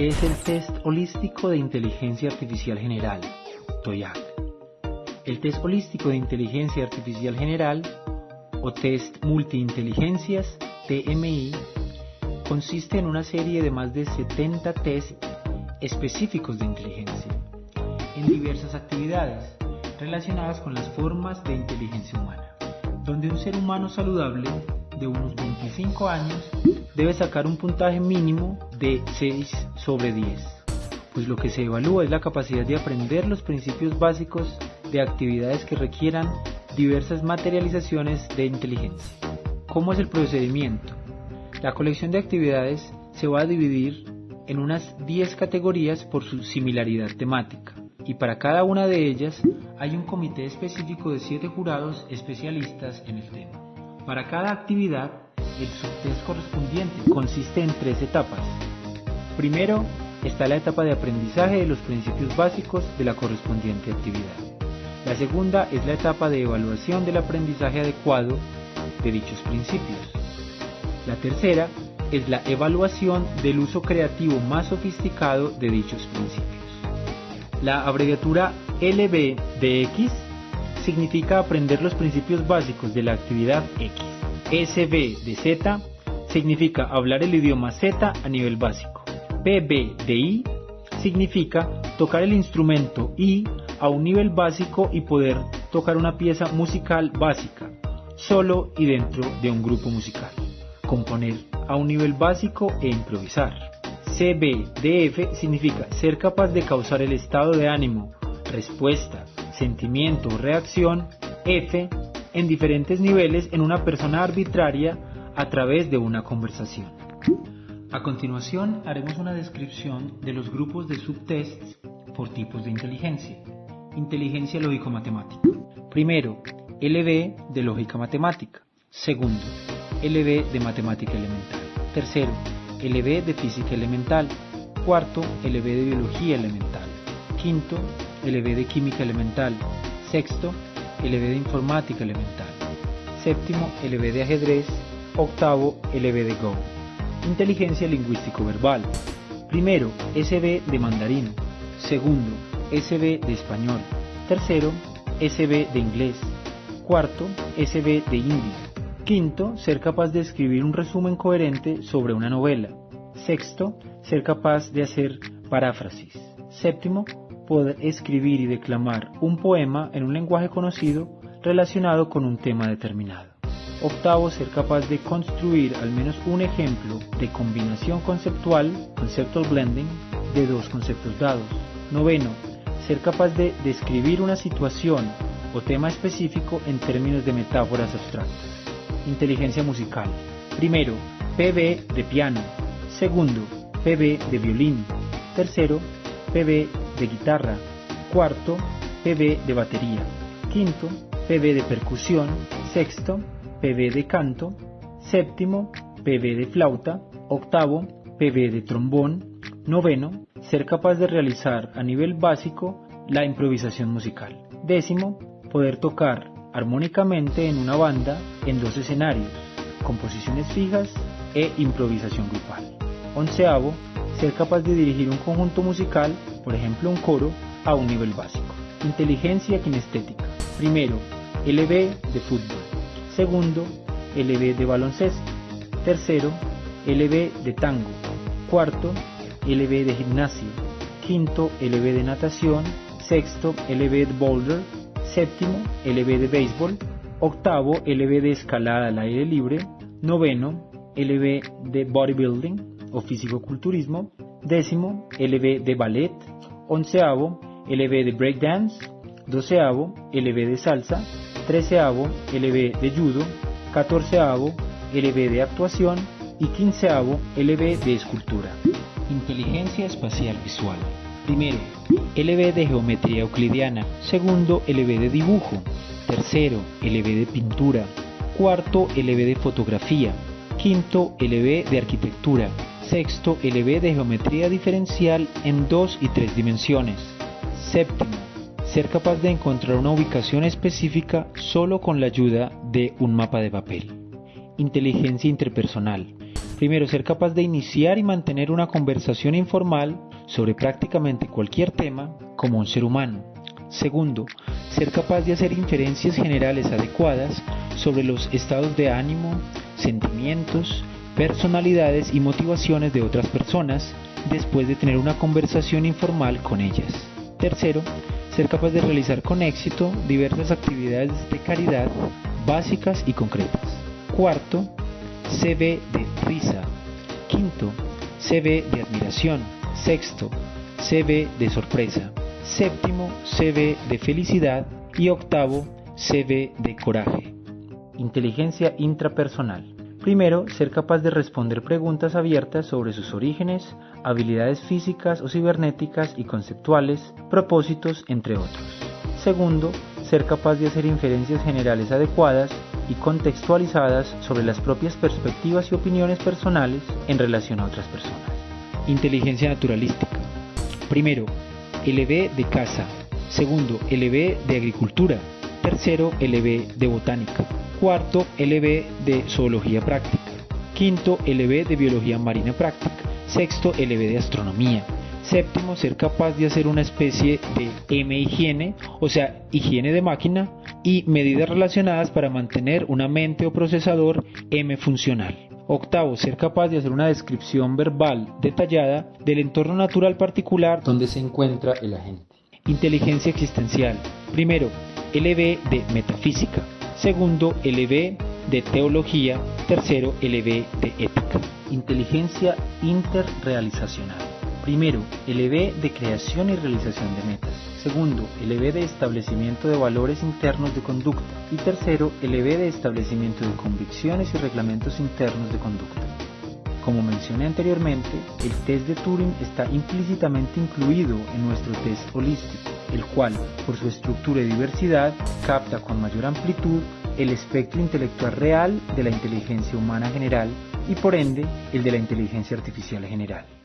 ¿Qué es el Test Holístico de Inteligencia Artificial General? TOYAC. El Test Holístico de Inteligencia Artificial General, o Test Multiinteligencias, TMI, consiste en una serie de más de 70 tests específicos de inteligencia, en diversas actividades relacionadas con las formas de inteligencia humana, donde un ser humano saludable de unos 25 años debe sacar un puntaje mínimo de 6 sobre 10, pues lo que se evalúa es la capacidad de aprender los principios básicos de actividades que requieran diversas materializaciones de inteligencia. ¿Cómo es el procedimiento? La colección de actividades se va a dividir en unas 10 categorías por su similaridad temática, y para cada una de ellas hay un comité específico de 7 jurados especialistas en el tema. Para cada actividad, el subtest correspondiente consiste en tres etapas. Primero, está la etapa de aprendizaje de los principios básicos de la correspondiente actividad. La segunda es la etapa de evaluación del aprendizaje adecuado de dichos principios. La tercera es la evaluación del uso creativo más sofisticado de dichos principios. La abreviatura LB de X significa aprender los principios básicos de la actividad X. SB de Z significa hablar el idioma Z a nivel básico. PB de I significa tocar el instrumento I a un nivel básico y poder tocar una pieza musical básica, solo y dentro de un grupo musical. Componer a un nivel básico e improvisar. CB de F significa ser capaz de causar el estado de ánimo, respuesta, sentimiento o reacción F en diferentes niveles en una persona arbitraria a través de una conversación. A continuación haremos una descripción de los grupos de subtests por tipos de inteligencia. Inteligencia lógico-matemática. Primero, LB de lógica matemática. Segundo, LB de matemática elemental. Tercero, LB de física elemental. Cuarto, LB de biología elemental. Quinto, LB de química elemental. Sexto, LB de informática elemental. Séptimo, LB de ajedrez. Octavo, LB de Go. Inteligencia lingüístico-verbal. Primero, SB de mandarín. Segundo, SB de español. Tercero, SB de inglés. Cuarto, SB de hindi. Quinto, ser capaz de escribir un resumen coherente sobre una novela. Sexto, ser capaz de hacer paráfrasis. Séptimo, poder escribir y declamar un poema en un lenguaje conocido relacionado con un tema determinado. Octavo, ser capaz de construir al menos un ejemplo de combinación conceptual, conceptual blending, de dos conceptos dados. Noveno, ser capaz de describir una situación o tema específico en términos de metáforas abstractas. Inteligencia musical. Primero, PB de piano. Segundo, PB de violín. Tercero, PB de guitarra, cuarto, PB de batería, quinto, PB de percusión, sexto, PB de canto, séptimo, PB de flauta, octavo, PB de trombón, noveno, ser capaz de realizar a nivel básico la improvisación musical. Décimo, poder tocar armónicamente en una banda en dos escenarios, composiciones fijas e improvisación grupal. Onceavo, ser capaz de dirigir un conjunto musical por ejemplo un coro, a un nivel básico. Inteligencia kinestética. Primero, LB de fútbol. Segundo, LB de baloncesto. Tercero, LB de tango. Cuarto, LB de gimnasia. Quinto, LB de natación. Sexto, LB de boulder. Séptimo, LB de béisbol. Octavo, LB de escalada al aire libre. Noveno, LB de bodybuilding o físico-culturismo. Décimo, LB de ballet. Onceavo, LB de breakdance. Doceavo, LB de salsa. Treceavo, LB de judo. Catorceavo, LB de actuación. Y quinceavo, LB de escultura. Inteligencia espacial visual. Primero, LB de geometría euclidiana. Segundo, LB de dibujo. Tercero, LB de pintura. Cuarto, LB de fotografía. Quinto, LB de arquitectura. Sexto, LB de geometría diferencial en dos y tres dimensiones. Séptimo, ser capaz de encontrar una ubicación específica solo con la ayuda de un mapa de papel. Inteligencia interpersonal. Primero, ser capaz de iniciar y mantener una conversación informal sobre prácticamente cualquier tema como un ser humano. Segundo, ser capaz de hacer inferencias generales adecuadas sobre los estados de ánimo, sentimientos, personalidades y motivaciones de otras personas después de tener una conversación informal con ellas. Tercero, ser capaz de realizar con éxito diversas actividades de caridad básicas y concretas. Cuarto, CV de risa. Quinto, CV de admiración. Sexto, CV de sorpresa. Séptimo, CV de felicidad. Y octavo, CV de coraje. Inteligencia intrapersonal. Primero, ser capaz de responder preguntas abiertas sobre sus orígenes, habilidades físicas o cibernéticas y conceptuales, propósitos, entre otros. Segundo, ser capaz de hacer inferencias generales adecuadas y contextualizadas sobre las propias perspectivas y opiniones personales en relación a otras personas. Inteligencia naturalística. Primero, LB de caza. Segundo, LB de agricultura. Tercero, LB de botánica. Cuarto, LB de zoología práctica. Quinto, LB de biología marina práctica. Sexto, LB de astronomía. Séptimo, ser capaz de hacer una especie de M higiene, o sea, higiene de máquina y medidas relacionadas para mantener una mente o procesador M funcional. Octavo, ser capaz de hacer una descripción verbal detallada del entorno natural particular donde se encuentra el agente. Inteligencia existencial. Primero, LB de metafísica. Segundo, LB de teología. Tercero, LB de ética. Inteligencia interrealizacional. Primero, el EB de creación y realización de metas. Segundo, el EB de establecimiento de valores internos de conducta. Y tercero, el EB de establecimiento de convicciones y reglamentos internos de conducta. Como mencioné anteriormente, el test de Turing está implícitamente incluido en nuestro test holístico, el cual, por su estructura y diversidad, capta con mayor amplitud el espectro intelectual real de la inteligencia humana general y por ende el de la inteligencia artificial general.